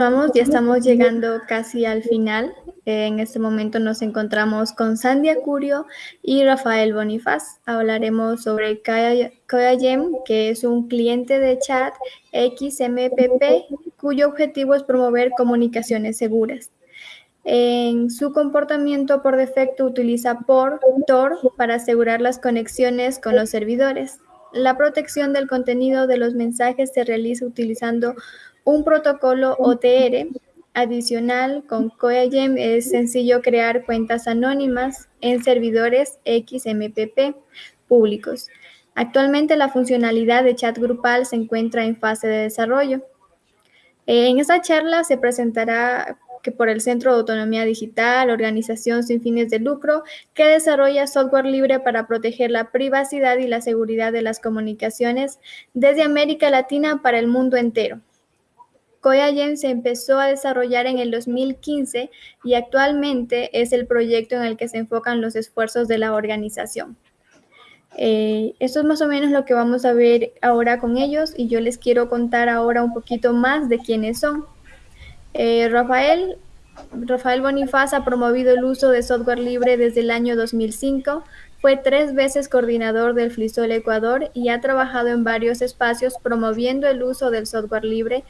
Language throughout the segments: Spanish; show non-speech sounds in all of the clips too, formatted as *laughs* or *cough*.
Vamos, ya estamos llegando casi al final. En este momento nos encontramos con Sandy Acurio y Rafael Bonifaz. Hablaremos sobre KoyaGem, que es un cliente de chat XMPP cuyo objetivo es promover comunicaciones seguras. En su comportamiento por defecto utiliza por Tor para asegurar las conexiones con los servidores. La protección del contenido de los mensajes se realiza utilizando un protocolo OTR adicional con CoyaGem es sencillo crear cuentas anónimas en servidores XMPP públicos. Actualmente la funcionalidad de chat grupal se encuentra en fase de desarrollo. En esta charla se presentará que por el Centro de Autonomía Digital, organización sin fines de lucro, que desarrolla software libre para proteger la privacidad y la seguridad de las comunicaciones desde América Latina para el mundo entero. CoyaGen se empezó a desarrollar en el 2015 y actualmente es el proyecto en el que se enfocan los esfuerzos de la organización. Eh, esto es más o menos lo que vamos a ver ahora con ellos y yo les quiero contar ahora un poquito más de quiénes son. Eh, Rafael, Rafael Bonifaz ha promovido el uso de software libre desde el año 2005, fue tres veces coordinador del FLISOL Ecuador y ha trabajado en varios espacios promoviendo el uso del software libre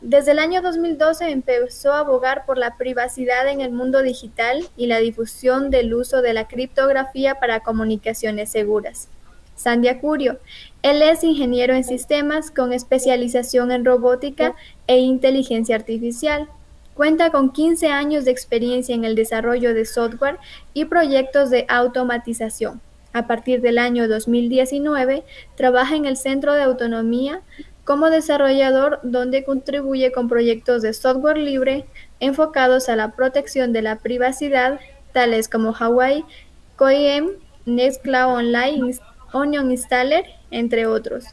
desde el año 2012 empezó a abogar por la privacidad en el mundo digital y la difusión del uso de la criptografía para comunicaciones seguras. Sandy Acurio. Él es ingeniero en sistemas con especialización en robótica e inteligencia artificial. Cuenta con 15 años de experiencia en el desarrollo de software y proyectos de automatización. A partir del año 2019, trabaja en el Centro de Autonomía como desarrollador donde contribuye con proyectos de software libre enfocados a la protección de la privacidad, tales como Hawaii, CoIM, Nextcloud Online, Onion Installer, entre otros.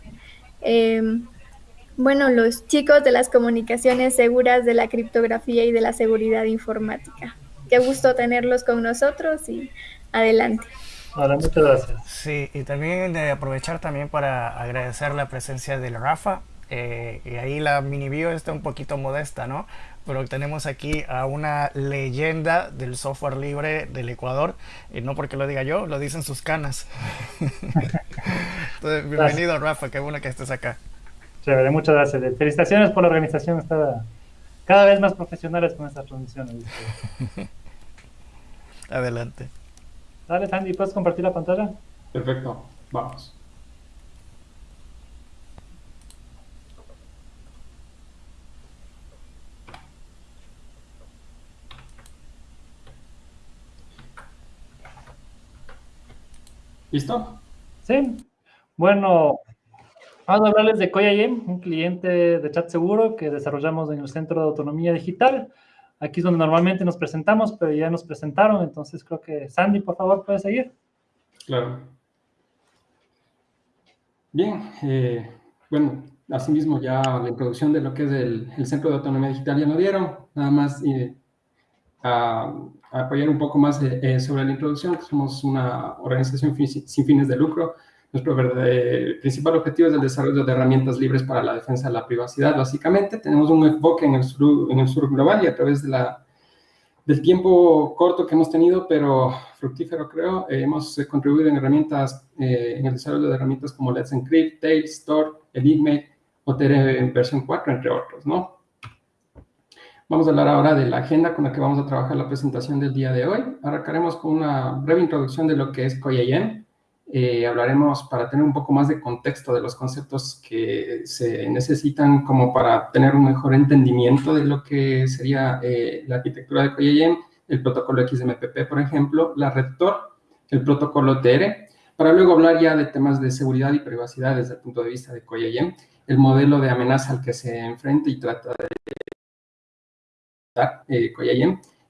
Em, bueno, los chicos de las comunicaciones seguras, de la criptografía y de la seguridad informática. Qué gusto tenerlos con nosotros y adelante. Hola, muchas gracias. Sí, y también de aprovechar también para agradecer la presencia del Rafa. Eh, y ahí la mini bio está un poquito modesta, ¿no? Pero tenemos aquí a una leyenda del software libre del Ecuador. Y no porque lo diga yo, lo dicen sus canas. Entonces, bienvenido, Rafa. Qué bueno que estés acá. Chévere, muchas gracias. Felicitaciones por la organización. Está cada vez más profesionales con estas transmisiones. *laughs* Adelante. Dale, Sandy, ¿puedes compartir la pantalla? Perfecto, vamos. ¿Listo? Sí. Bueno, vamos a hablarles de CoyaGem, un cliente de chat seguro que desarrollamos en el Centro de Autonomía Digital. Aquí es donde normalmente nos presentamos, pero ya nos presentaron, entonces creo que Sandy, por favor, puede seguir. Claro. Bien, eh, bueno, asimismo ya la introducción de lo que es el, Centro de Autonomía Digital ya lo dieron, nada más eh, a, apoyar un poco más eh, sobre la introducción, somos una organización sin fines de lucro, nuestro principal objetivo es el desarrollo de herramientas libres para la defensa de la privacidad. Básicamente, tenemos un enfoque en el sur, en el sur global y a través de la, del tiempo corto que hemos tenido, pero fructífero creo, eh, hemos eh, contribuido en herramientas, eh, en el desarrollo de herramientas como Let's Encrypt, Tails, Store, Enigma, OTR en versión 4, entre otros, ¿no? Vamos a hablar ahora de la agenda con la que vamos a trabajar la presentación del día de hoy. Arrancaremos con una breve introducción de lo que es COIAM, eh, hablaremos para tener un poco más de contexto de los conceptos que se necesitan como para tener un mejor entendimiento de lo que sería eh, la arquitectura de CoyaYem, el protocolo XMPP, por ejemplo, la red Tor, el protocolo TR, para luego hablar ya de temas de seguridad y privacidad desde el punto de vista de CoyaYem, el modelo de amenaza al que se enfrenta y trata de eh,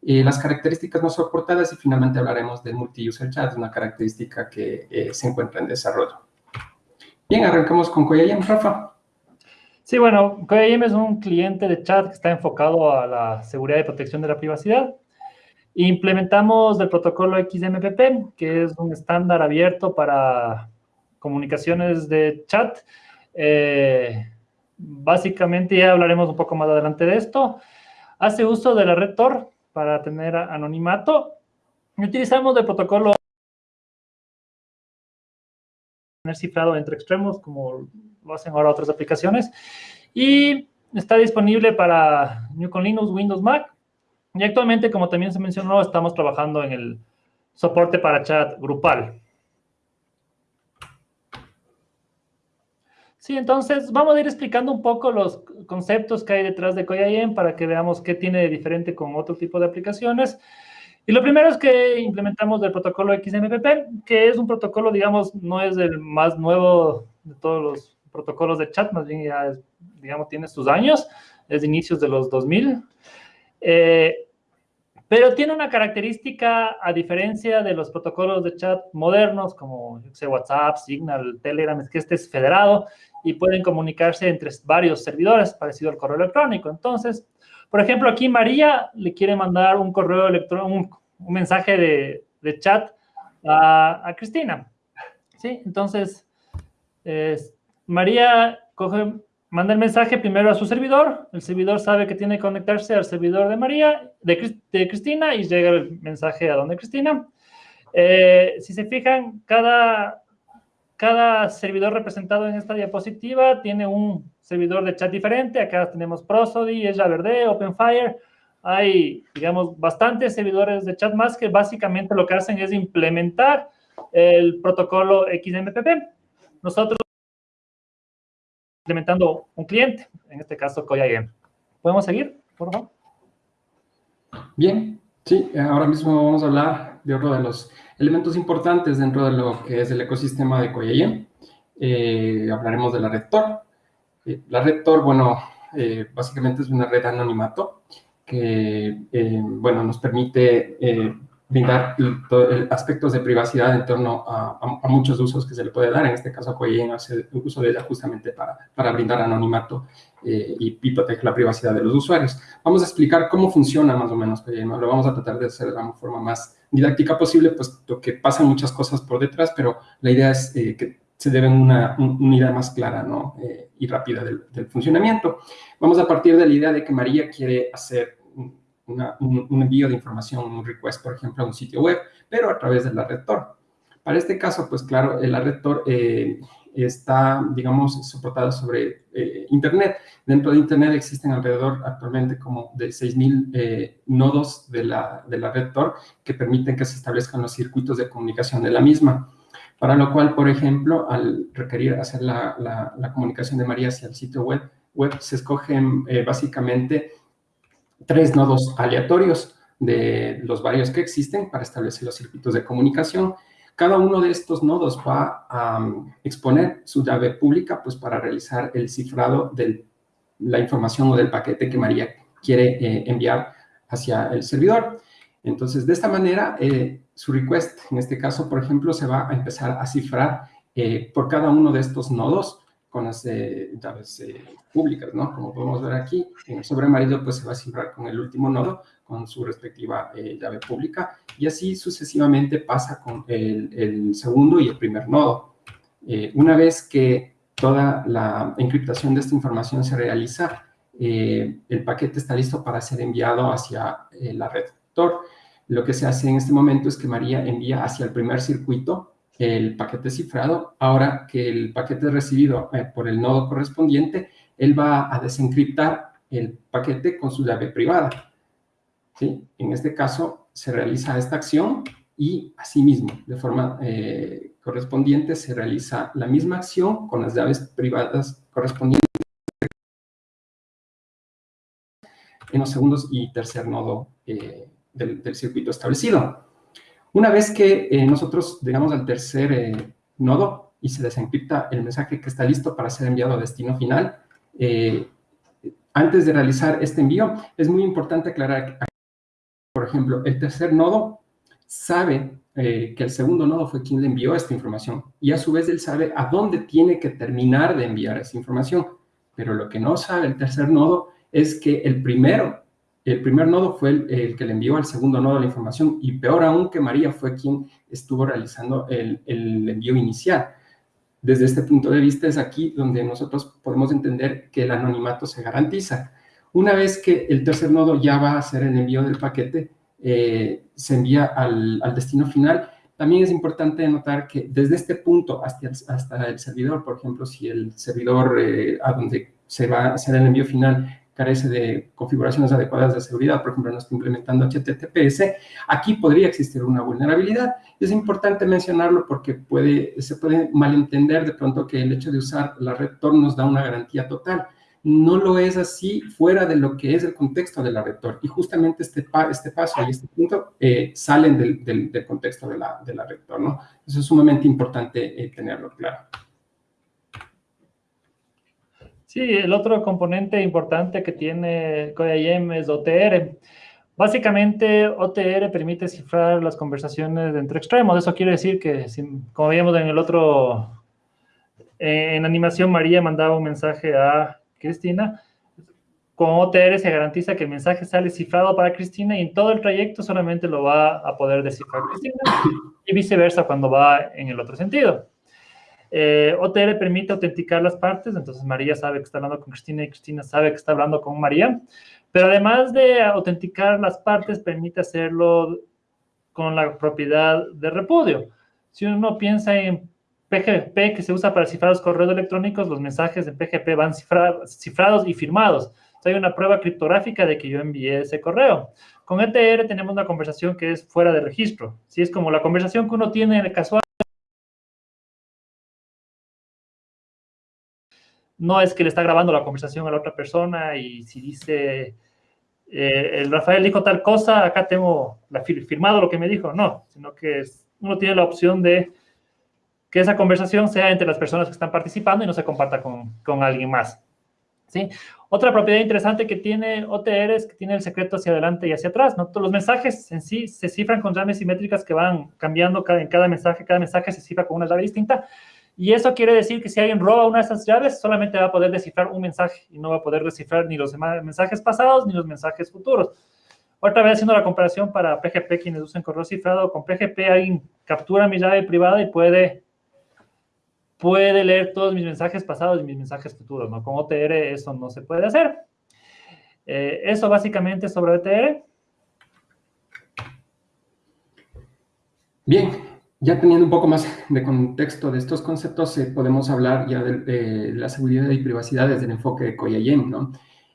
las características no soportadas y finalmente hablaremos del multi-user chat, una característica que eh, se encuentra en desarrollo. Bien, arrancamos con CoyaYem, Rafa. Sí, bueno, CoyaYem es un cliente de chat que está enfocado a la seguridad y protección de la privacidad. Implementamos el protocolo XMPP, que es un estándar abierto para comunicaciones de chat. Eh, básicamente ya hablaremos un poco más adelante de esto. hace uso de la red Tor para tener anonimato. Utilizamos el protocolo cifrado entre extremos, como lo hacen ahora otras aplicaciones. Y está disponible para New Linux, Windows, Mac. Y actualmente, como también se mencionó, estamos trabajando en el soporte para chat grupal. Sí, entonces vamos a ir explicando un poco los conceptos que hay detrás de KoyaIM para que veamos qué tiene de diferente con otro tipo de aplicaciones. Y lo primero es que implementamos el protocolo XMPP, que es un protocolo, digamos, no es el más nuevo de todos los protocolos de chat, más bien ya, digamos, tiene sus años, es de inicios de los 2000. Eh, pero tiene una característica, a diferencia de los protocolos de chat modernos, como WhatsApp, Signal, Telegram, es que este es federado y pueden comunicarse entre varios servidores, parecido al correo electrónico. Entonces, por ejemplo, aquí María le quiere mandar un correo electrónico, un, mensaje de, chat a, Cristina. ¿Sí? Entonces, María coge, manda el mensaje primero a su servidor, el servidor sabe que tiene que conectarse al servidor de María, de, Cristina, y llega el mensaje a donde Cristina. Eh, si se fijan, cada, cada servidor representado en esta diapositiva tiene un servidor de chat diferente. Acá tenemos Prosody, Ella Verde, OpenFire. Hay, digamos, bastantes servidores de chat más que básicamente lo que hacen es implementar el protocolo XMPP. Nosotros implementando un cliente, en este caso CoyaGame. ¿Podemos seguir, por favor? Bien, sí, ahora mismo vamos a hablar de otro de los elementos importantes dentro de lo que es el ecosistema de CoyaGame. Eh, hablaremos de la red Tor. Eh, la red Tor, bueno, eh, básicamente es una red anonimato que, bueno, nos permite brindar aspectos de privacidad en torno a, muchos usos que se le puede dar. En este caso, Coyen hace uso de ella justamente para, para brindar anonimato eh, y, y, proteger la privacidad de los usuarios. Vamos a explicar cómo funciona más o menos Coyen. Lo vamos a tratar de hacer de la forma más didáctica posible, puesto que pasan muchas cosas por detrás, pero la idea es eh, que se deben una, una idea más clara ¿no? Eh, y rápida del, del funcionamiento. Vamos a partir de la idea de que María quiere hacer un, envío de información, un request, por ejemplo, a un sitio web, pero a través de la red Tor. Para este caso, pues claro, la red Tor eh, está, digamos, soportada sobre eh, Internet. Dentro de Internet existen alrededor actualmente como de 6.000 eh, nodos de la, de la red Tor que permiten que se establezcan los circuitos de comunicación de la misma. Para lo cual, por ejemplo, al requerir hacer la, la, comunicación de María hacia el sitio web, web se escogen básicamente tres nodos aleatorios de los varios que existen para establecer los circuitos de comunicación. Cada uno de estos nodos va a um, exponer su llave pública pues, para realizar el cifrado de la información o del paquete que María quiere eh, enviar hacia el servidor. Entonces, de esta manera, eh, su request, en este caso, por ejemplo, se va a empezar a cifrar eh, por cada uno de estos nodos con las eh, llaves eh, públicas, ¿no? Como podemos ver aquí, el sobre amarillo pues se va a cifrar con el último nodo, con su respectiva eh, llave pública, y así sucesivamente pasa con el, el segundo y el primer nodo. una vez que toda la encriptación de esta información se realiza, el paquete está listo para ser enviado hacia la red Tor. Lo que se hace en este momento es que María envía hacia el primer circuito el paquete cifrado. Ahora que el paquete recibido eh, por el nodo correspondiente, él va a desencriptar el paquete con su llave privada. ¿Sí? En este caso, se realiza esta acción y asimismo, de forma eh, correspondiente, se realiza la misma acción con las llaves privadas correspondientes en los segundos y tercer nodo eh, del circuito establecido. Una vez que eh, nosotros llegamos al tercer eh, nodo y se desencripta el mensaje que está listo para ser enviado a destino final, eh, antes de realizar este envío, es muy importante aclarar por ejemplo, el tercer nodo sabe que el segundo nodo fue quien le envió esta información y a su vez él sabe a dónde tiene que terminar de enviar esa información. Pero lo que no sabe el tercer nodo es que el primero el primer nodo fue el, que le envió al segundo nodo la información y peor aún que María fue quien estuvo realizando el, envío inicial. Desde este punto de vista es aquí donde nosotros podemos entender que el anonimato se garantiza. Una vez que el tercer nodo ya va a hacer el envío del paquete, eh, se envía al, destino final. También es importante notar que desde este punto hasta el, servidor, por ejemplo, si el servidor eh, a donde se va a hacer el envío final carece de configuraciones adecuadas de seguridad, por ejemplo, no está implementando HTTPS, aquí podría existir una vulnerabilidad. Es importante mencionarlo porque puede, se puede malentender de pronto que el hecho de usar la red Tor nos da una garantía total. No lo es así fuera de lo que es el contexto de la red Tor. Y justamente este, este paso y este punto eh, salen del, del, contexto de la, de la red Tor, ¿no? Eso es sumamente importante eh, tenerlo claro. Sí, el otro componente importante que tiene CodeIM es OTR. Básicamente, OTR permite cifrar las conversaciones entre extremos. Eso quiere decir que, como veíamos en el otro, en animación, María mandaba un mensaje a Cristina. Con OTR se garantiza que el mensaje sale cifrado para Cristina y en todo el trayecto solamente lo va a poder descifrar Cristina y viceversa cuando va en el otro sentido. Eh, OTR permite autenticar las partes, entonces María sabe que está hablando con Cristina y Cristina sabe que está hablando con María. Pero además de autenticar las partes, permite hacerlo con la propiedad de repudio. Si uno piensa en PGP que se usa para cifrar los correos electrónicos, los mensajes de PGP van cifrados y firmados. hay una prueba criptográfica de que yo envié ese correo. Con ETR tenemos una conversación que es fuera de registro. Si es como la conversación que uno tiene en el casual no es que le está grabando la conversación a la otra persona y si dice, eh, el Rafael dijo tal cosa, acá tengo la, firmado lo que me dijo. No, sino que uno tiene la opción de que esa conversación sea entre las personas que están participando y no se comparta con, con alguien más. ¿Sí? Otra propiedad interesante que tiene OTR es que tiene el secreto hacia adelante y hacia atrás. ¿no? Los mensajes en sí se cifran con llaves simétricas que van cambiando cada, en cada mensaje. Cada mensaje se cifra con una llave distinta. Y eso quiere decir que si alguien roba una de esas llaves, solamente va a poder descifrar un mensaje y no va a poder descifrar ni los mensajes pasados ni los mensajes futuros. Otra vez haciendo la comparación para PGP, quienes usan correo cifrado, con PGP alguien captura mi llave privada y puede, puede leer todos mis mensajes pasados y mis mensajes futuros. ¿no? Con OTR eso no se puede hacer. Eh, eso básicamente sobre OTR. Bien, ya teniendo un poco más de contexto de estos conceptos, eh, podemos hablar ya de, la seguridad y privacidad desde el enfoque de Koyayem, ¿no?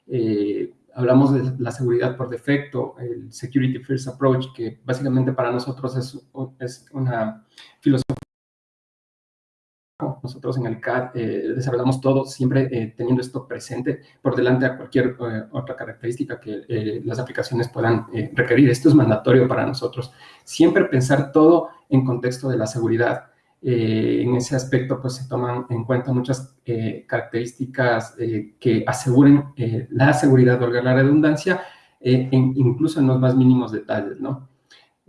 Eh, hablamos de la seguridad por defecto, el Security First Approach, que básicamente para nosotros es una filosofía nosotros en el CAD eh, desarrollamos todo siempre eh, teniendo esto presente por delante a cualquier eh, otra característica que las aplicaciones puedan requerir. Esto es mandatorio para nosotros. Siempre pensar todo en contexto de la seguridad. en ese aspecto, pues se toman en cuenta muchas características que aseguren la seguridad, valga la redundancia, incluso en los más mínimos detalles, ¿no?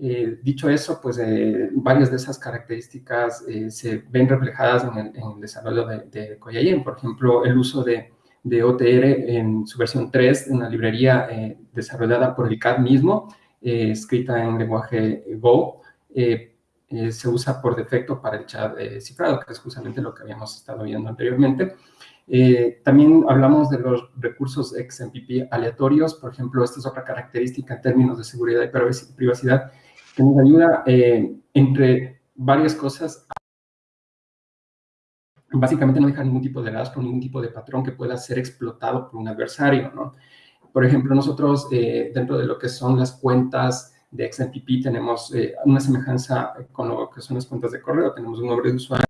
Eh, dicho eso, pues eh, varias de esas características eh, se ven reflejadas en el, desarrollo de, de Por ejemplo, el uso de, de, OTR en su versión 3, una librería desarrollada por el CAD mismo, escrita en lenguaje Go, se usa por defecto para el chat cifrado, que es justamente lo que habíamos estado viendo anteriormente. también hablamos de los recursos XMPP aleatorios, por ejemplo, esta es otra característica en términos de seguridad y privacidad que nos ayuda, eh, entre varias cosas, básicamente no dejar ningún tipo de rastro, ningún tipo de patrón que pueda ser explotado por un adversario, ¿no? Por ejemplo, nosotros eh, dentro de lo que son las cuentas de XMPP tenemos eh, una semejanza con lo que son las cuentas de correo, tenemos un nombre de usuario,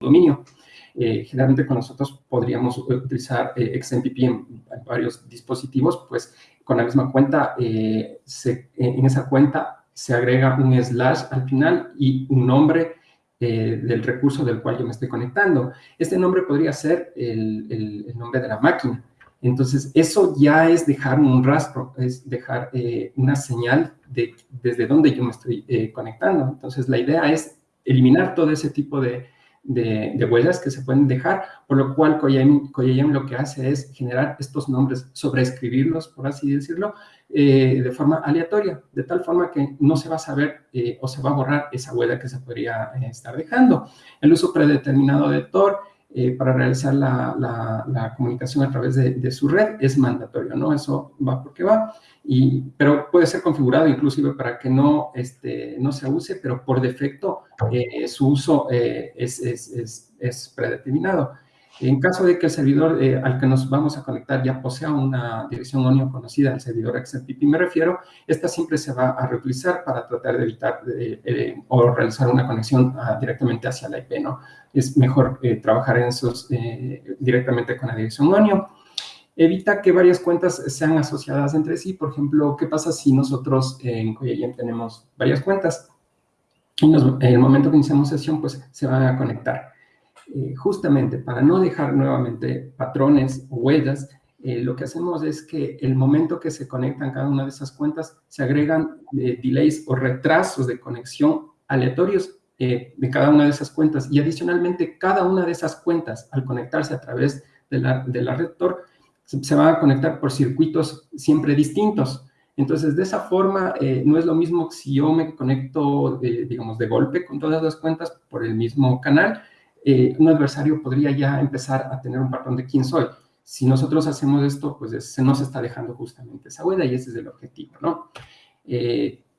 dominio. generalmente con nosotros podríamos utilizar XMPP en, varios dispositivos, pues con la misma cuenta, eh, eh, en esa cuenta se agrega un slash al final y un nombre eh, del recurso del cual yo me estoy conectando. Este nombre podría ser el, nombre de la máquina. Entonces, eso ya es dejar un rastro, es dejar una señal de desde dónde yo me estoy conectando. Entonces, la idea es eliminar todo ese tipo de, de, huellas que se pueden dejar, por lo cual Koyayem lo que hace es generar estos nombres, sobreescribirlos, por así decirlo, eh, de forma aleatoria, de tal forma que no se va a saber eh, o se va a borrar esa huella que se podría eh, estar dejando. El uso predeterminado de Tor eh, para realizar la, la, comunicación a través de, de, su red es mandatorio, ¿no? Eso va porque va, y, pero puede ser configurado inclusive para que no, este, no se use, pero por defecto eh, su uso eh, es, es, es, es, predeterminado. En caso de que el servidor al que nos vamos a conectar ya posea una dirección ONIO conocida, el servidor XMPP me refiero, esta siempre se va a reutilizar para tratar de evitar o realizar una conexión ah, directamente hacia la IP, ¿no? es mejor eh, trabajar en esos eh, directamente con la dirección ONIO. Evita que varias cuentas sean asociadas entre sí. Por ejemplo, ¿qué pasa si nosotros en Coyayem tenemos varias cuentas? Y en el momento que iniciamos sesión, pues se van a conectar. Eh, justamente para no dejar nuevamente patrones o huellas, lo que hacemos es que el momento que se conectan cada una de esas cuentas, se agregan delays o retrasos de conexión aleatorios eh, de cada una de esas cuentas. Y adicionalmente, cada una de esas cuentas, al conectarse a través de la, de la red Tor, se, va a conectar por circuitos siempre distintos. Entonces, de esa forma, eh, no es lo mismo si yo me conecto, digamos, de golpe con todas las cuentas por el mismo canal, eh, un adversario podría ya empezar a tener un patrón de quién soy. Si nosotros hacemos esto, pues se nos está dejando justamente esa huella y ese es el objetivo, ¿no?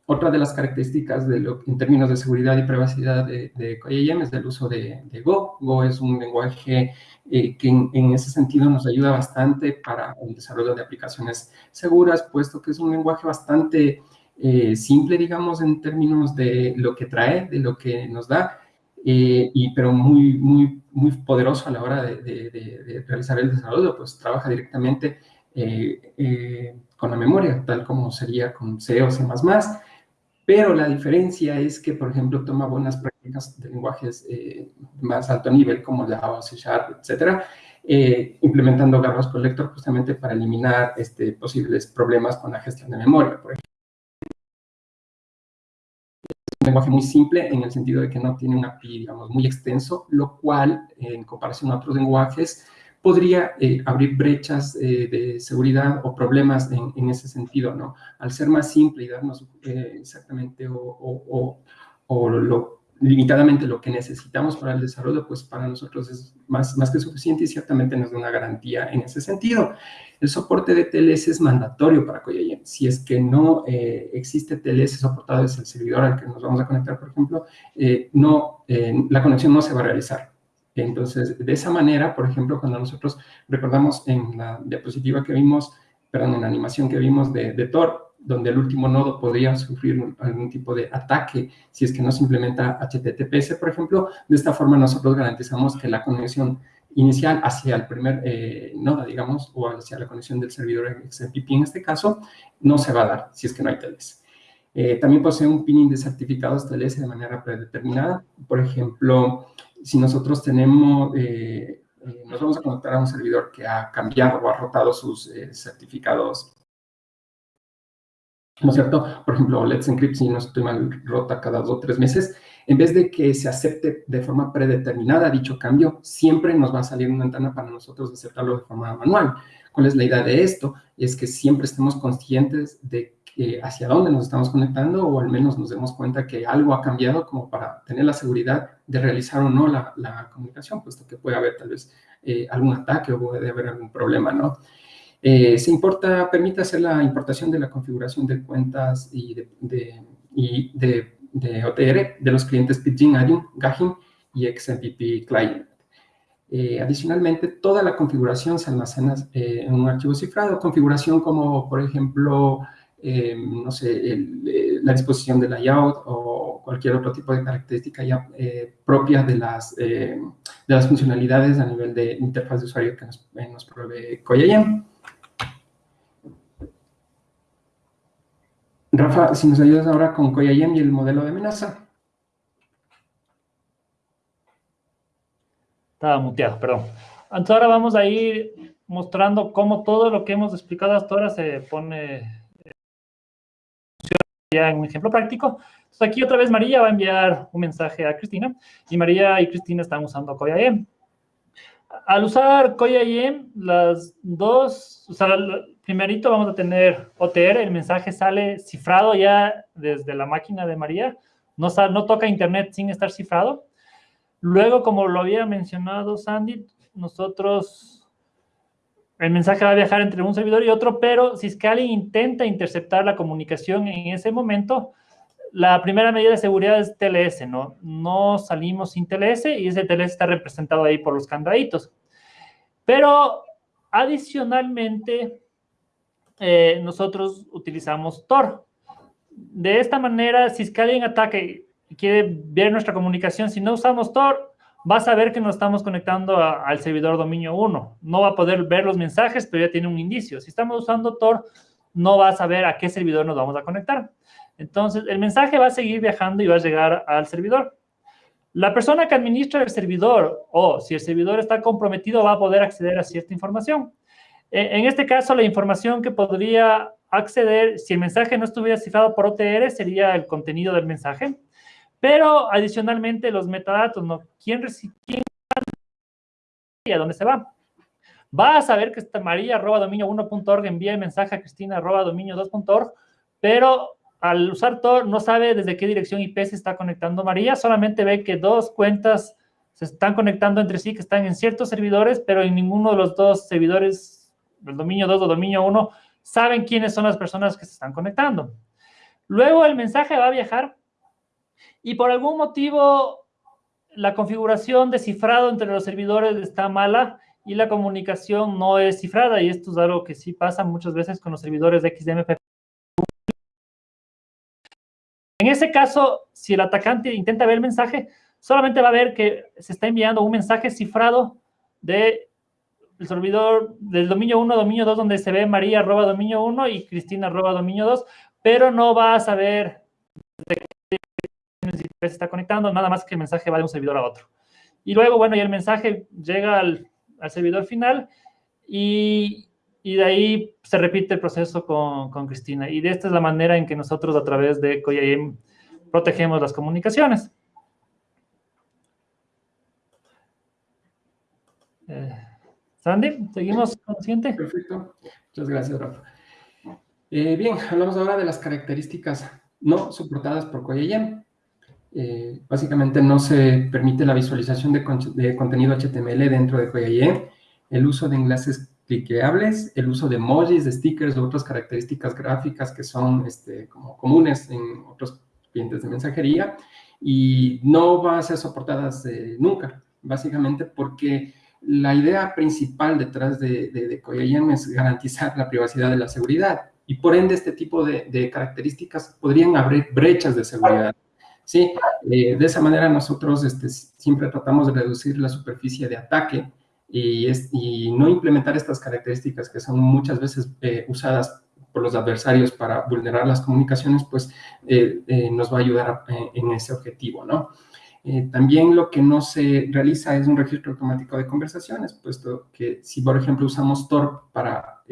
Otra de las características en términos de seguridad y privacidad de, de es el uso de, Go. Go es un lenguaje eh, que en, ese sentido nos ayuda bastante para el desarrollo de aplicaciones seguras, puesto que es un lenguaje bastante eh, simple, digamos, en términos de lo que trae, de lo que nos da, eh, y, pero muy, muy, muy poderoso a la hora de, de realizar el desarrollo, pues trabaja directamente con la memoria, tal como sería con C o C++, pero la diferencia es que, por ejemplo, toma buenas prácticas de lenguajes eh, más alto nivel, como Java, C Sharp, etcétera, eh, implementando Garbage Collector justamente para eliminar este, posibles problemas con la gestión de memoria, por ejemplo. Lenguaje muy simple en el sentido de que no tiene un API, digamos, muy extenso, lo cual, en comparación a otros lenguajes, podría eh, abrir brechas eh, de seguridad o problemas en, ese sentido, ¿no? Al ser más simple y darnos eh, exactamente o, lo, limitadamente lo que necesitamos para el desarrollo, pues para nosotros es más, más que suficiente y ciertamente nos da una garantía en ese sentido. El soporte de TLS es mandatorio para Coyayem. Si es que no existe TLS soportado desde el servidor al que nos vamos a conectar, por ejemplo, no, la conexión no se va a realizar. Entonces, de esa manera, por ejemplo, cuando nosotros recordamos en la diapositiva que vimos, perdón, en la animación que vimos de, de Tor, donde el último nodo podría sufrir algún tipo de ataque si es que no se implementa HTTPS, por ejemplo, de esta forma nosotros garantizamos que la conexión inicial hacia el primer eh, nodo, digamos, o hacia la conexión del servidor XMPP en este caso, no se va a dar si es que no hay TLS. Eh, también posee un pinning de certificados TLS de manera predeterminada. Por ejemplo, si nosotros tenemos, eh, nos vamos a conectar a un servidor que ha cambiado o ha rotado sus certificados, ¿no es cierto? Por ejemplo, Let's Encrypt, si no estoy mal, rota cada dos o tres meses, en vez de que se acepte de forma predeterminada dicho cambio, siempre nos va a salir una ventana para nosotros aceptarlo de forma manual. ¿Cuál es la idea de esto? Es que siempre estemos conscientes de hacia dónde nos estamos conectando o al menos nos demos cuenta que algo ha cambiado como para tener la seguridad de realizar o no la, comunicación, puesto que puede haber tal vez eh, algún ataque o puede haber algún problema, ¿no? Eh, se importa, permite hacer la importación de la configuración de cuentas y de, OTR de los clientes Pidgin, Gajin y XMPP Client. Eh, adicionalmente, toda la configuración se almacena en un archivo cifrado, configuración como, por ejemplo, eh, no sé, eh, la disposición del layout o cualquier otro tipo de característica eh, propia de las, de las funcionalidades a nivel de interfaz de usuario que nos, nos provee Koyayem. Rafa, si nos ayudas ahora con Koyayem y el modelo de amenaza. Estaba muteado, perdón. Entonces ahora vamos a ir mostrando cómo todo lo que hemos explicado hasta ahora se pone en un ejemplo práctico. Entonces aquí otra vez María va a enviar un mensaje a Cristina y María y Cristina están usando CoyaIM. Al usar CoyaIM, las dos, o sea, primerito vamos a tener OTR, el mensaje sale cifrado ya desde la máquina de María, no, no toca internet sin estar cifrado. Luego, como lo había mencionado Sandy, nosotros, el mensaje va a viajar entre un servidor y otro, pero si es que alguien intenta interceptar la comunicación en ese momento, la primera medida de seguridad es TLS, ¿no? No salimos sin TLS y ese TLS está representado ahí por los candaditos. Pero adicionalmente, eh, nosotros utilizamos Tor. De esta manera, si es que alguien ataque y quiere ver nuestra comunicación, si no usamos Tor, va a saber que nos estamos conectando al servidor dominio 1. No va a poder ver los mensajes, pero ya tiene un indicio. Si estamos usando Tor, no va a saber a qué servidor nos vamos a conectar. Entonces, el mensaje va a seguir viajando y va a llegar al servidor. La persona que administra el servidor o si el servidor está comprometido va a poder acceder a cierta información. E, en este caso, la información que podría acceder, si el mensaje no estuviera cifrado por OTR, sería el contenido del mensaje. Pero adicionalmente los metadatos, ¿no? ¿Quién recibe? ¿Y a dónde se va? Va a saber que está María arroba dominio 1.org envía el mensaje a Cristina arroba dominio 2.org, pero al usar Tor no sabe desde qué dirección IP se está conectando María, solamente ve que dos cuentas se están conectando entre sí, que están en ciertos servidores, pero en ninguno de los dos servidores del dominio 2 o dominio 1 saben quiénes son las personas que se están conectando. Luego el mensaje va a viajar y por algún motivo la configuración de cifrado entre los servidores está mala y la comunicación no es cifrada, y esto es algo que sí pasa muchas veces con los servidores de XDMP en ese caso, si el atacante intenta ver el mensaje, solamente va a ver que se está enviando un mensaje cifrado del servidor del dominio 1, dominio 2, donde se ve María arroba dominio 1 y Cristina arroba dominio 2, pero no va a saber de qué se está conectando, nada más que el mensaje va de un servidor a otro. Y luego, bueno, y el mensaje llega al, servidor final y, y de ahí se repite el proceso con, con, Cristina. Y de esta es la manera en que nosotros a través de COIAM protegemos las comunicaciones. Eh, Sandy, ¿seguimos con el siguiente? Perfecto. Muchas gracias, Rafa. Eh, bien, hablamos ahora de las características no soportadas por COIAM. Eh, básicamente no se permite la visualización de, de contenido HTML dentro de COIAM, el uso de enlaces cliqueables, el uso de emojis, de stickers, o otras características gráficas que son este, como comunes en otros clientes de mensajería y no va a ser soportadas eh, nunca, básicamente porque la idea principal detrás de, de, de es garantizar la privacidad de la seguridad y por ende este tipo de, características podrían abrir brechas de seguridad. Sí, eh, de esa manera nosotros este, siempre tratamos de reducir la superficie de ataque y, no implementar estas características que son muchas veces eh, usadas por los adversarios para vulnerar las comunicaciones, pues eh, nos va a ayudar en ese objetivo, ¿no? También lo que no se realiza es un registro automático de conversaciones, puesto que si, por ejemplo, usamos Tor para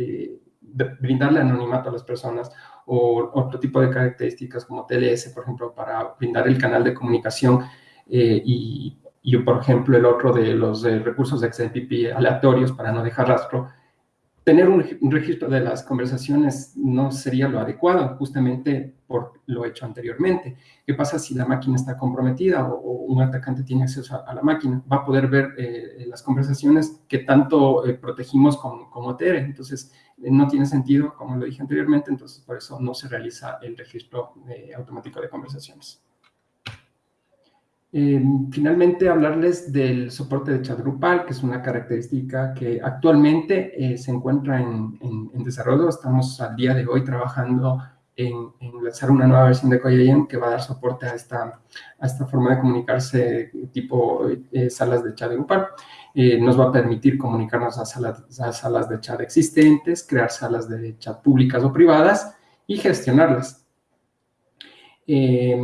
brindarle anonimato a las personas o otro tipo de características como TLS, por ejemplo, para brindar el canal de comunicación y y, por ejemplo, el otro de los recursos de XMPP aleatorios para no dejar rastro, tener un, registro de las conversaciones no sería lo adecuado, justamente por lo hecho anteriormente. ¿Qué pasa si la máquina está comprometida o, un atacante tiene acceso a, la máquina? Va a poder ver eh, las conversaciones que tanto eh, protegimos con, con. Entonces, eh, no tiene sentido, como lo dije anteriormente, entonces por eso no se realiza el registro automático de conversaciones. Eh, finalmente, hablarles del soporte de chat grupal, que es una característica que actualmente eh, se encuentra en, desarrollo. Estamos al día de hoy trabajando en, lanzar una nueva versión de CoyaYem que va a dar soporte a esta, a esta forma de comunicarse tipo eh, salas de chat grupal. nos va a permitir comunicarnos a salas, a salas de chat existentes, crear salas de chat públicas o privadas y gestionarlas. Eh,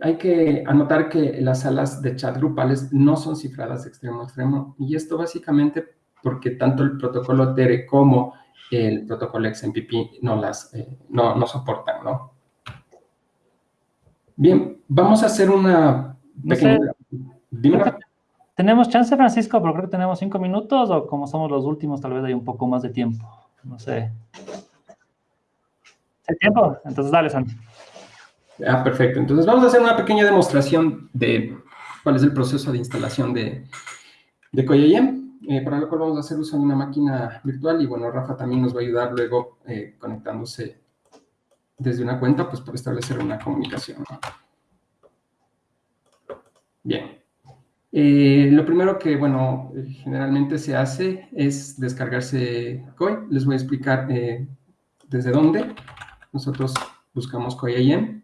hay que anotar que las salas de chat grupales no son cifradas de extremo a extremo, y esto básicamente porque tanto el protocolo TERE como el protocolo XMPP no las eh, no, no, soportan, ¿no? Bien, vamos a hacer una pequeña... ¿Tenemos chance, Francisco? Pero creo que tenemos cinco minutos, o como somos los últimos, tal vez hay un poco más de tiempo. No sé. ¿Hay tiempo? Entonces, dale, Santi. Ah, perfecto. Entonces vamos a hacer una pequeña demostración de cuál es el proceso de instalación de, de eh, para lo cual vamos a hacer uso de una máquina virtual y bueno, Rafa también nos va a ayudar luego eh, conectándose desde una cuenta, pues para establecer una comunicación. Bien. Eh, lo primero que, bueno, generalmente se hace es descargarse COI. Les voy a explicar desde dónde. Nosotros buscamos COI.im.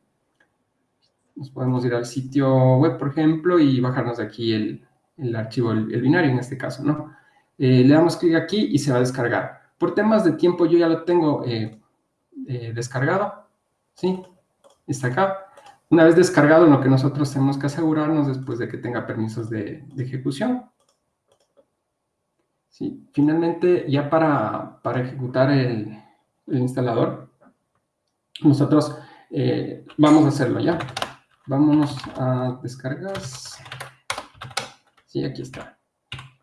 Nos podemos ir al sitio web, por ejemplo, y bajarnos de aquí el, el archivo, el, binario en este caso, ¿no? Eh, le damos clic aquí y se va a descargar. Por temas de tiempo yo ya lo tengo eh, eh, descargado, ¿sí? Está acá. Una vez descargado, lo que nosotros tenemos que asegurarnos después de que tenga permisos de, ejecución. ¿Sí? Finalmente, ya para, para ejecutar el, el, instalador, nosotros vamos a hacerlo ya. Vámonos a descargas. Sí, aquí está.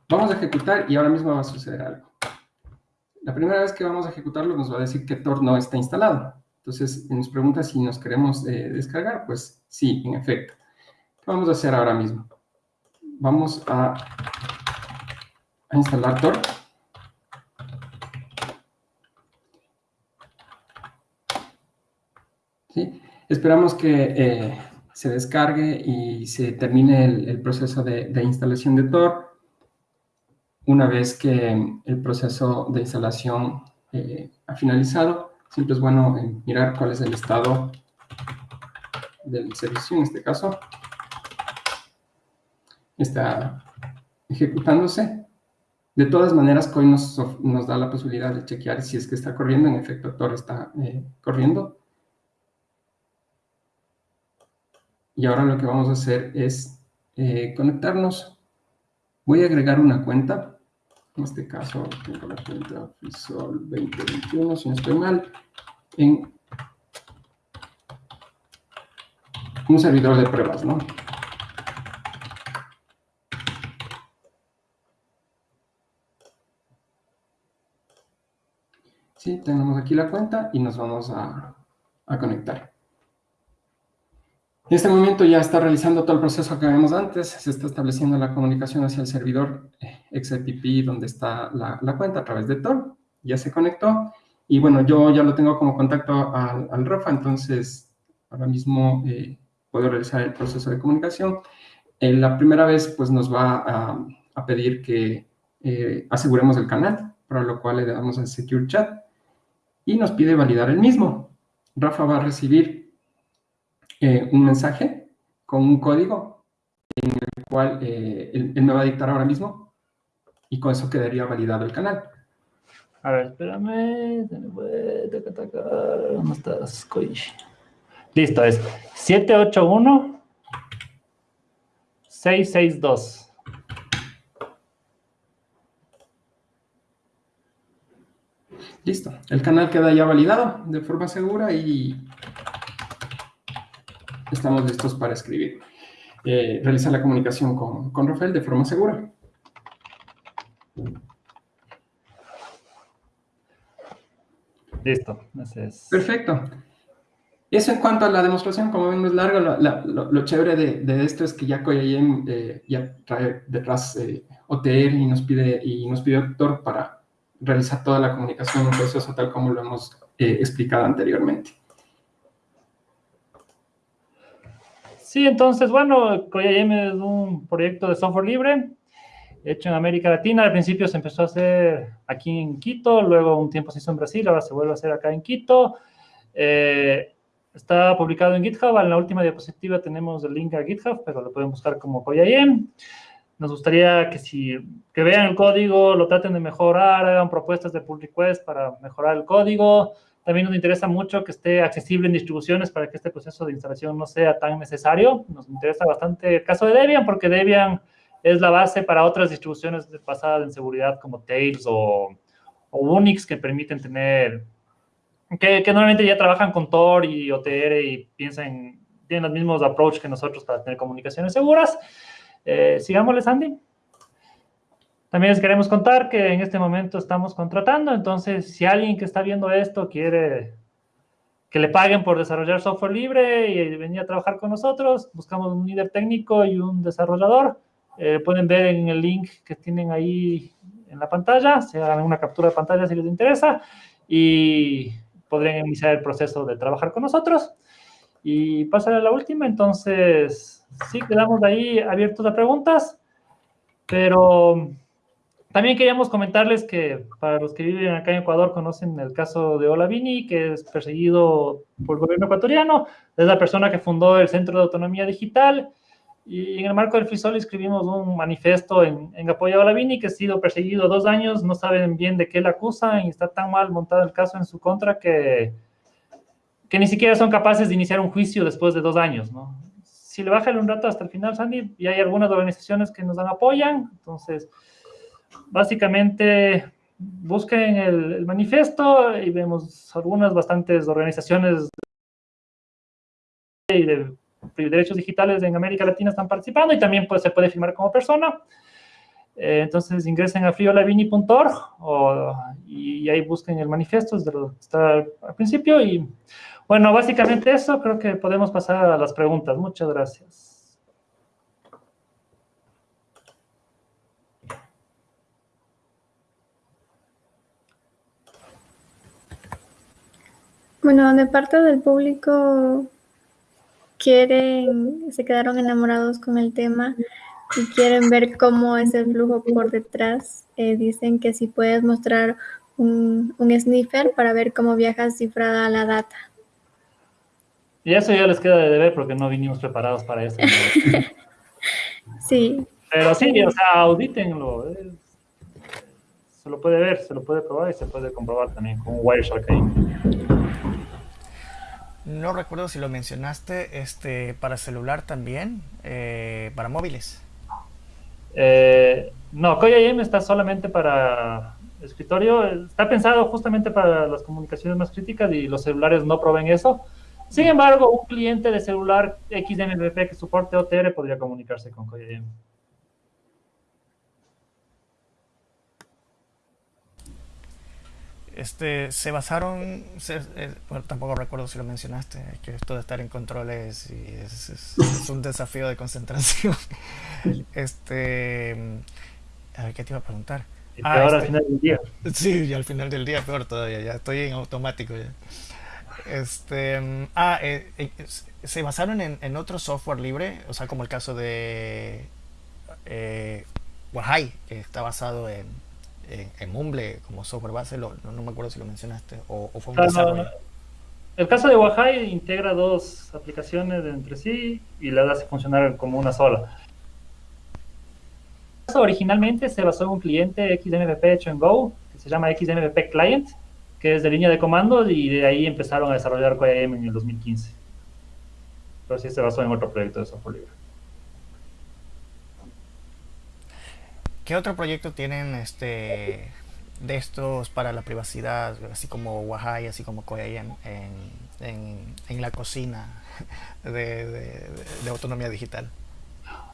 Vamos a ejecutar y ahora mismo va a suceder algo. La primera vez que vamos a ejecutarlo nos va a decir que Tor no está instalado. Entonces nos pregunta si nos queremos eh, descargar. Pues sí, en efecto. ¿Qué vamos a hacer ahora mismo? Vamos a, instalar Tor. ¿Sí? Esperamos que eh, se descargue y se termine el, proceso de, instalación de Tor. Una vez que el proceso de instalación eh, ha finalizado, siempre es bueno eh, mirar cuál es el estado del servicio en este caso. Está ejecutándose. De todas maneras, COI nos, nos, da la posibilidad de chequear si es que está corriendo. En efecto, Tor está eh, corriendo. Y ahora lo que vamos a hacer es eh, conectarnos. Voy a agregar una cuenta. En este caso, tengo la cuenta FISOL 2021, si no estoy mal, en un servidor de pruebas, ¿no? Sí, tenemos aquí la cuenta y nos vamos a, a conectar. En este momento ya está realizando todo el proceso que vimos antes, se está estableciendo la comunicación hacia el servidor XMPP donde está la, cuenta a través de Tor, ya se conectó, y bueno, yo ya lo tengo como contacto al, Rafa, entonces ahora mismo eh, puedo realizar el proceso de comunicación. En la primera vez pues nos va a, pedir que eh, aseguremos el canal, para lo cual le damos a Secure Chat, y nos pide validar el mismo. Rafa va a recibir eh, un mensaje con un código en el cual eh, él, me va a dictar ahora mismo y con eso quedaría validado el canal. A ver, espérame. ¿Dónde estás, Listo, es 781 662. Listo, el canal queda ya validado de forma segura y estamos listos para escribir. Eh, realizar la comunicación con, con Rafael de forma segura. Listo. Perfecto. Eso en cuanto a la demostración, como ven, no es largo. Lo, chévere de, esto es que ya CoyIM eh, ya trae detrás eh, OTR y nos pide y nos pide Tor para realizar toda la comunicación en proceso tal como lo hemos eh, explicado anteriormente. Sí, entonces, bueno, CoyaM es un proyecto de software libre hecho en América Latina. Al principio se empezó a hacer aquí en Quito, luego un tiempo se hizo en Brasil, ahora se vuelve a hacer acá en Quito. Eh, está publicado en GitHub. En la última diapositiva tenemos el link a GitHub, pero lo pueden buscar como CoyaM. Nos gustaría que si que vean el código, lo traten de mejorar, hagan propuestas de pull request para mejorar el código. También nos interesa mucho que esté accesible en distribuciones para que este proceso de instalación no sea tan necesario. Nos interesa bastante el caso de Debian, porque Debian es la base para otras distribuciones basadas en seguridad como Tails o, Unix que permiten tener, que, normalmente ya trabajan con Tor y OTR y piensan, tienen los mismos approach que nosotros para tener comunicaciones seguras. Eh, sigámosle, Sandy. También les queremos contar que en este momento estamos contratando, entonces si alguien que está viendo esto quiere que le paguen por desarrollar software libre y venir a trabajar con nosotros, buscamos un líder técnico y un desarrollador. Eh, pueden ver en el link que tienen ahí en la pantalla, se hagan una captura de pantalla si les interesa y podrían iniciar el proceso de trabajar con nosotros. Y pasar a la última, entonces, sí, quedamos ahí abiertos a preguntas, pero también queríamos comentarles que para los que viven acá en Ecuador conocen el caso de Olavini, que es perseguido por el gobierno ecuatoriano, es la persona que fundó el Centro de Autonomía Digital, y en el marco del FISOL escribimos un manifiesto en, en apoyo a Olavini, que ha sido perseguido dos años, no saben bien de qué le acusan y está tan mal montado el caso en su contra que, que ni siquiera son capaces de iniciar un juicio después de dos años, ¿no? Si le bajan un rato hasta el final, Sandy, y hay algunas organizaciones que nos dan apoyan, entonces básicamente busquen el, manifiesto y vemos algunas bastantes organizaciones de, derechos digitales en América Latina están participando y también pues, se puede firmar como persona. Eh, entonces ingresen a friolavini.org y, ahí busquen el manifiesto, desde lo que está al principio. Y bueno, básicamente eso, creo que podemos pasar a las preguntas. Muchas gracias. Bueno, de parte del público quieren, se quedaron enamorados con el tema y quieren ver cómo es el flujo por detrás. Eh, dicen que si puedes mostrar un, sniffer para ver cómo viaja cifrada la data. Y eso ya les queda de deber porque no vinimos preparados para eso. *laughs* sí. Pero sí, o sea, audítenlo. Se lo puede ver, se lo puede probar y se puede comprobar también con Wireshark ahí. No recuerdo si lo mencionaste, este, para celular también, eh, para móviles. Eh, no, KoyaIM está solamente para escritorio. Está pensado justamente para las comunicaciones más críticas y los celulares no proveen eso. Sin embargo, un cliente de celular XMPP que soporte OTR podría comunicarse con KoyaIM. Este, se basaron, eh, tampoco recuerdo si lo mencionaste, que esto de estar en controles y es, un desafío de concentración. *laughs* este, a ver, ¿qué te iba a preguntar? Y ah, al este, final del día. Sí, y al final del día peor todavía, ya estoy en automático ya. Este, ah, eh, eh, se basaron en, en, otro software libre, o sea, como el caso de eh, Wahai, que está basado en en, Mumble como software base, no, me acuerdo si lo mencionaste, o, fue un desarrollo. El caso de Wahai integra dos aplicaciones entre sí y las hace funcionar como una sola. Originalmente se basó en un cliente XMPP hecho en Go, que se llama XMPP Client, que es de línea de comando y de ahí empezaron a desarrollar QIM en el 2015. Pero sí se basó en otro proyecto de software libre. ¿Qué otro proyecto tienen este de estos para la privacidad, así como Wahai, así como Koya en, la cocina de, autonomía digital?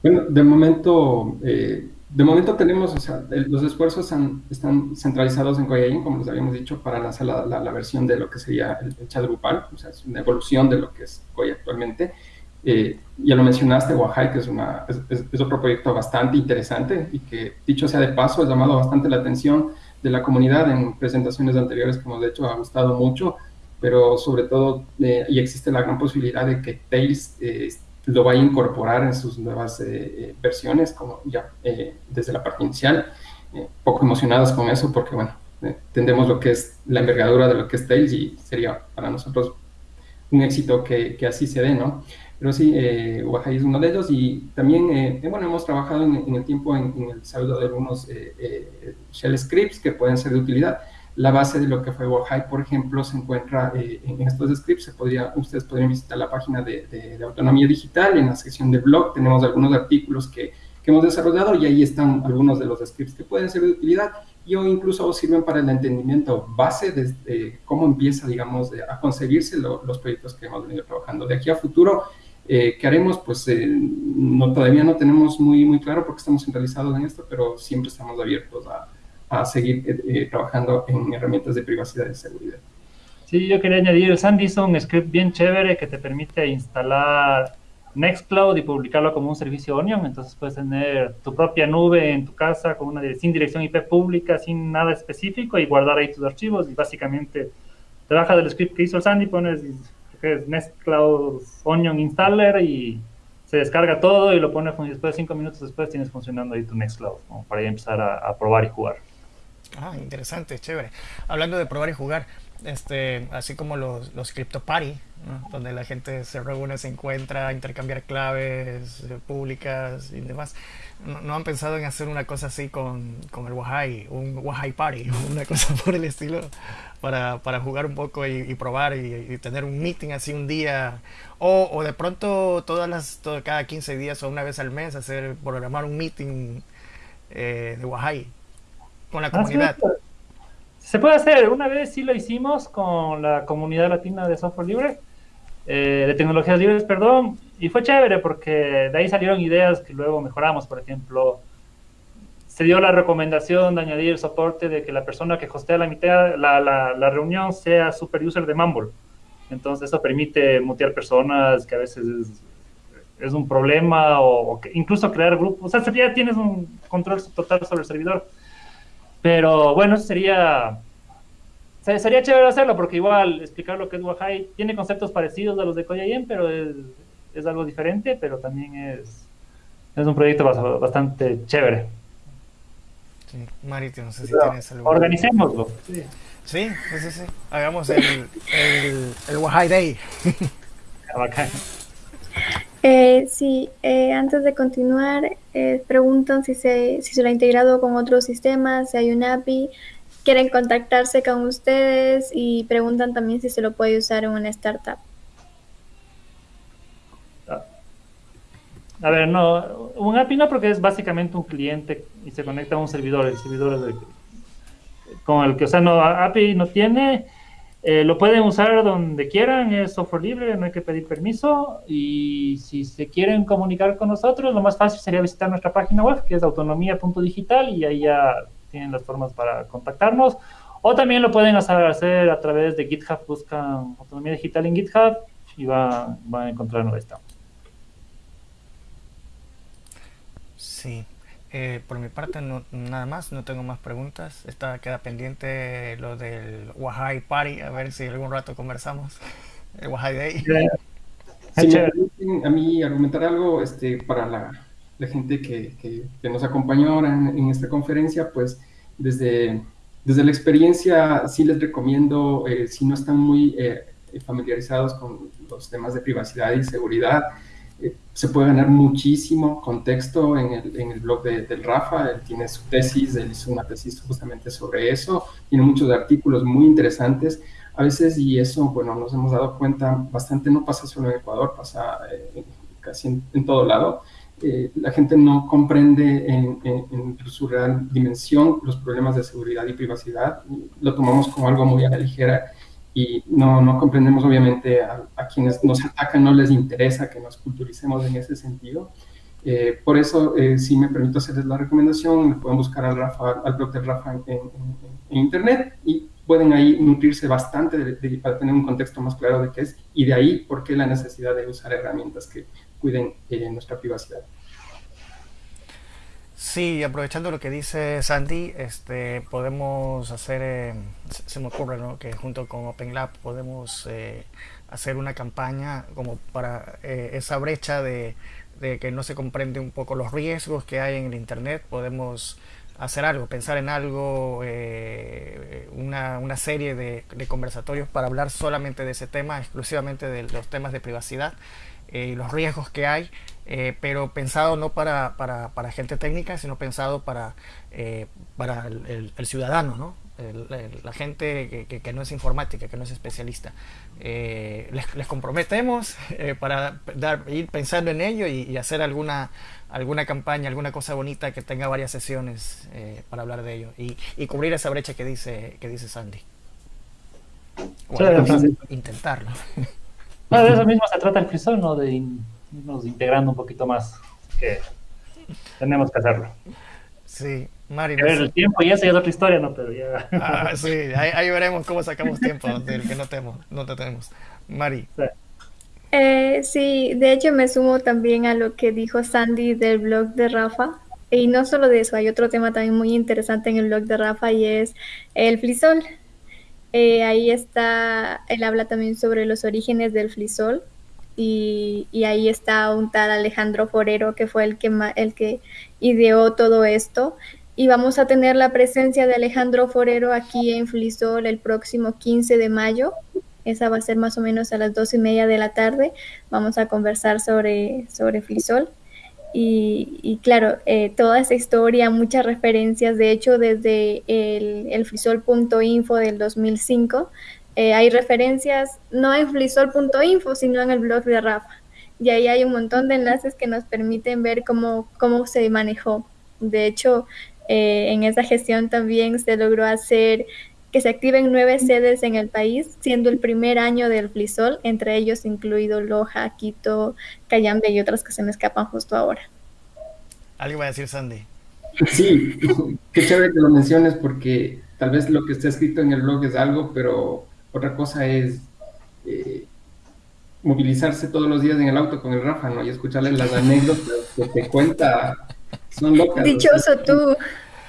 Bueno, de momento, eh, de momento tenemos, o sea, los esfuerzos están centralizados en Koyain, como les habíamos dicho, para lanzar la, la, versión de lo que sería el, chat grupal, o sea, es una evolución de lo que es Koya actualmente. Eh, ya lo mencionaste, Oaxaca que es, una, es, otro proyecto bastante interesante y que, dicho sea de paso, ha llamado bastante la atención de la comunidad en presentaciones anteriores que hemos hecho, ha gustado mucho, pero sobre todo, eh, y existe la gran posibilidad de que Tails eh, lo vaya a incorporar en sus nuevas versiones, como ya desde la parte inicial. poco emocionados con eso porque, bueno, entendemos lo que es la envergadura de lo que es Tails y sería para nosotros un éxito que, que así se dé, ¿no? Pero sí, eh, es uno de ellos y también, eh, eh, bueno, hemos trabajado en, el tiempo en, el desarrollo de algunos eh, eh, shell scripts que pueden ser de utilidad. La base de lo que fue Wahai, por ejemplo, se encuentra en estos scripts. Se podría, ustedes podrían visitar la página de, de, Autonomía Digital. En la sección de blog tenemos algunos artículos que, que hemos desarrollado y ahí están algunos de los scripts que pueden ser de utilidad y o incluso sirven para el entendimiento base de, cómo empieza, digamos, a concebirse los proyectos que hemos venido trabajando. De aquí a futuro, eh, ¿Qué haremos? Pues eh, no, todavía no tenemos muy, muy claro porque estamos centralizados en esto, pero siempre estamos abiertos a, a seguir eh, trabajando en herramientas de privacidad y seguridad. Sí, yo quería añadir, el Sandy hizo un script bien chévere que te permite instalar Nextcloud y publicarlo como un servicio Onion. Entonces puedes tener tu propia nube en tu casa con una, sin dirección IP pública, sin nada específico y guardar ahí tus archivos y básicamente te bajas del script que hizo el Sandy, pones que es Nextcloud Onion Installer y se descarga todo y lo pone y después de cinco minutos después tienes funcionando ahí tu Nextcloud para ya empezar a, probar y jugar. Ah, interesante, chévere. Hablando de probar y jugar, este, así como los, los Crypto Party, donde la gente se reúne, se encuentra, intercambiar claves eh, públicas y demás. ¿No, han pensado en hacer una cosa así con, con el Wahai, un Wahai Party, *laughs* una cosa por el estilo, para, para jugar un poco y, probar y, tener un meeting así un día? O, o de pronto todas las, todo, cada 15 días o una vez al mes hacer, programar un meeting eh, de Wahai con la ah, comunidad. Se puede hacer, una vez sí lo hicimos con la comunidad latina de software libre eh, de tecnologías libres, perdón, y fue chévere porque de ahí salieron ideas que luego mejoramos, por ejemplo, se dio la recomendación de añadir el soporte de que la persona que hostea la, mitad, la, la, reunión sea super user de Mumble. Entonces eso permite mutear personas que a veces es, un problema o, incluso crear grupos. O sea, ya tienes un control total sobre el servidor. Pero bueno, eso sería sería chévere hacerlo porque igual explicar lo que es Wahai tiene conceptos parecidos a los de Koyayen, pero es, es, algo diferente, pero también es, es un proyecto bastante chévere. Sí, Marito, no sé si tienes algo. Organicémoslo. Sí. Sí, sí, sí, Hagamos el, el, el Wahai Day. Bacán. Eh, sí, eh, antes de continuar, eh, preguntan si se, si se lo ha integrado con otros sistemas, si hay un API, quieren contactarse con ustedes y preguntan también si se lo puede usar en una startup. A ver, no, un API no porque es básicamente un cliente y se conecta a un servidor, el servidor con el que, o sea, no, API no tiene, eh, lo pueden usar donde quieran, es software libre, no hay que pedir permiso y si se quieren comunicar con nosotros, lo más fácil sería visitar nuestra página web que es autonomía.digital y ahí ya tienen las formas para contactarnos. O también lo pueden hacer a través de GitHub, buscan autonomía digital en GitHub y van, van a encontrar nuestra. Sí, eh, por mi parte no, nada más, no tengo más preguntas. Está, queda pendiente lo del Wahai Party, a ver si algún rato conversamos. El Wahai Day. a mí argumentar algo este, para la, la gente que, que, nos acompañó ahora en, esta conferencia, pues desde, desde la experiencia sí les recomiendo, eh, si no están muy eh, familiarizados con los temas de privacidad y seguridad, eh, se puede ganar muchísimo contexto en el, en el blog de, del Rafa, él tiene su tesis, él hizo una tesis justamente sobre eso, tiene muchos artículos muy interesantes, a veces, y eso, bueno, nos hemos dado cuenta, bastante no pasa solo en Ecuador, pasa casi en, en, todo lado, la gente no comprende en, su real dimensión los problemas de seguridad y privacidad. Lo tomamos como algo muy a la ligera y no, no comprendemos obviamente a, quienes nos atacan, no les interesa que nos culturicemos en ese sentido. Eh, por eso, eh, si me permito hacerles la recomendación, pueden buscar al, Rafa, al blog de Rafa en, internet y pueden ahí nutrirse bastante para tener un contexto más claro de qué es y de ahí por qué la necesidad de usar herramientas que cuiden eh, nuestra privacidad. Sí, aprovechando lo que dice Sandy, este, podemos hacer, eh, se me ocurre ¿no? que junto con OpenLab podemos eh, hacer una campaña como para esa brecha de, de, que no se comprende un poco los riesgos que hay en el Internet, podemos hacer algo, pensar en algo, una, una, serie de conversatorios para hablar solamente de ese tema, exclusivamente de los temas de privacidad eh, los riesgos que hay, eh, pero pensado no para, para, para, gente técnica, sino pensado para, eh, para el, ciudadano, ¿no? la gente que, que, no es informática, que no es especialista. Les, les, comprometemos para dar, ir pensando en ello y, hacer alguna, alguna campaña, alguna cosa bonita que tenga varias sesiones para hablar de ello y, y, cubrir esa brecha que dice, que dice Sandy. intentarlo. *laughs* de eso mismo se trata el frisón, ¿no? De irnos integrando un poquito más. Que tenemos que hacerlo. Sí, Mari. el tiempo y eso ya es otra historia, ¿no? Pero ya. Ah, sí, ahí, veremos cómo sacamos tiempo del que no tenemos. No te tenemos. Mari. Eh, sí, de hecho me sumo también a lo que dijo Sandy del blog de Rafa. Y no solo de eso, hay otro tema también muy interesante en el blog de Rafa y es el flisol. Eh, ahí está, él habla también sobre los orígenes del flisol y, ahí está un tal Alejandro Forero que fue el que, el que ideó todo esto. Y vamos a tener la presencia de Alejandro Forero aquí en Flisol el próximo 15 de mayo. Esa va a ser más o menos a las dos y media de la tarde. Vamos a conversar sobre, sobre Flisol. Y, claro, eh, toda esa historia, muchas referencias, de hecho desde el, el flisol.info del 2005, eh, hay referencias no en flisol.info, sino en el blog de Rafa. Y ahí hay un montón de enlaces que nos permiten ver cómo, cómo se manejó. De hecho, eh, en esa gestión también se logró hacer que se activen nueve sedes en el país, siendo el primer año del Flisol, entre ellos incluido Loja, Quito, Cayambe y otras que se me escapan justo ahora. Algo va a decir Sandy. Sí, qué chévere que lo menciones porque tal vez lo que está escrito en el blog es algo, pero otra cosa es eh, movilizarse todos los días en el auto con el Rafa, ¿no? Y escucharle las anécdotas que te cuenta. Son locas. Dichoso tú.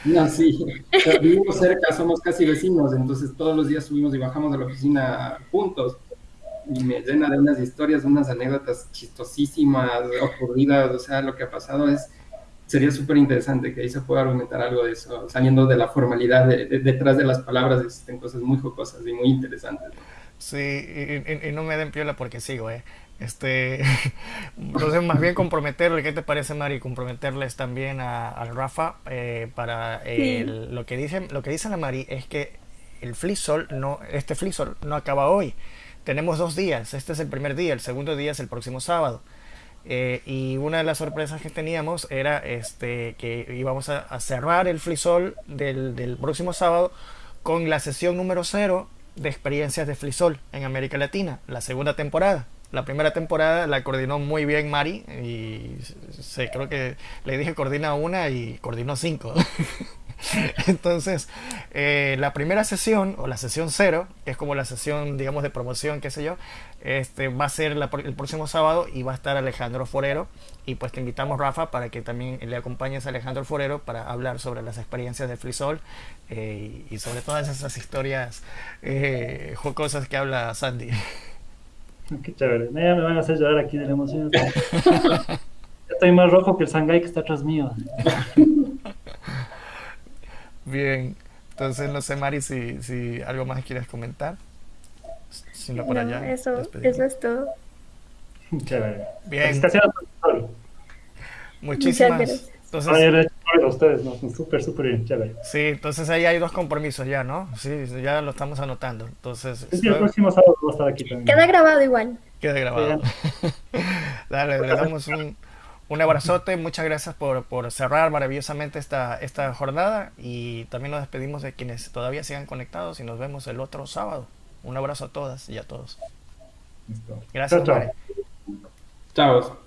No, sí, vivimos cerca, somos casi vecinos, entonces todos los días subimos y bajamos de la oficina juntos. Y me llena de unas historias, unas anécdotas chistosísimas, ocurridas, o sea, lo que ha pasado es, sería súper interesante que ahí se pueda argumentar algo de eso, saliendo de la formalidad, de, detrás de las palabras existen cosas muy jocosas y muy interesantes. Sí, y, y, y no me den piola porque sigo, ¿eh? Este, *laughs* entonces más bien comprometerle, ¿qué te parece Mari? Comprometerles también a, a Rafa eh, para el, sí. lo que dice lo que dice la Mari es que el flisol no, este flisol no acaba hoy. Tenemos dos días, este es el primer día, el segundo día es el próximo sábado. Eh, y una de las sorpresas que teníamos era este que íbamos a, a cerrar el flisol del, del próximo sábado con la sesión número cero de experiencias de flisol en América Latina, la segunda temporada. La primera temporada la coordinó muy bien Mari y sé, creo que le dije coordina una y coordinó cinco. *laughs* Entonces, eh, la primera sesión o la sesión cero, que es como la sesión, digamos, de promoción, qué sé yo, este, va a ser la, el próximo sábado y va a estar Alejandro Forero. Y pues te invitamos, Rafa, para que también le acompañes a Alejandro Forero para hablar sobre las experiencias de Frisol eh, y sobre todas esas historias eh, jocosas que habla Sandy. *laughs* Qué chévere. Ya me van a hacer llorar aquí de la emoción. Estoy más rojo que el Shanghai que está atrás mío. Bien. Entonces, no sé, Mari, si, si algo más quieres comentar. Si no, por allá. Eso, eso es todo. Chévere. Bien. Muchísimas gracias. Entonces, a ustedes, ¿no? Súper, súper bien, chévere. Sí, entonces ahí hay dos compromisos ya, ¿no? Sí, ya lo estamos anotando. Entonces, sí, el próximo sábado va a estar aquí también. Queda grabado igual. Queda grabado. *laughs* Dale, le damos un, un abrazote. Muchas gracias por, por cerrar maravillosamente esta, esta jornada y también nos despedimos de quienes todavía sigan conectados y nos vemos el otro sábado. Un abrazo a todas y a todos. Listo. Gracias. Chao. Chao.